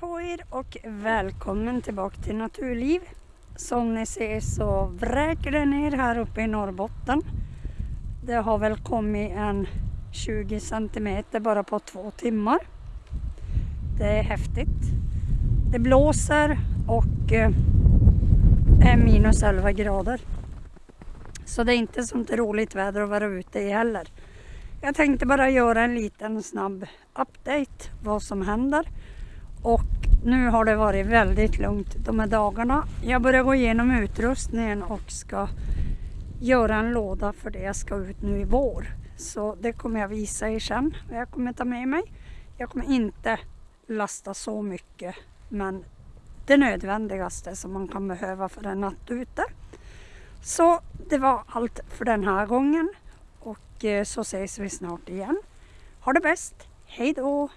på er och välkommen tillbaka till Naturliv. Som ni ser så vräker det ner här uppe i Norrbotten. Det har väl kommit en 20 centimeter bara på två timmar. Det är häftigt. Det blåser och eh, är minus 11 grader. Så det är inte sånt roligt väder att vara ute i heller. Jag tänkte bara göra en liten snabb update vad som händer. Och nu har det varit väldigt lugnt de här dagarna. Jag börjar gå igenom utrustningen och ska göra en låda för det jag ska ut nu i vår. Så det kommer jag visa er sen vad jag kommer ta med mig. Jag kommer inte lasta så mycket men det nödvändigaste som man kan behöva för en natt ute. Så det var allt för den här gången och eh, så ses vi snart igen. Ha det bäst! Hej då!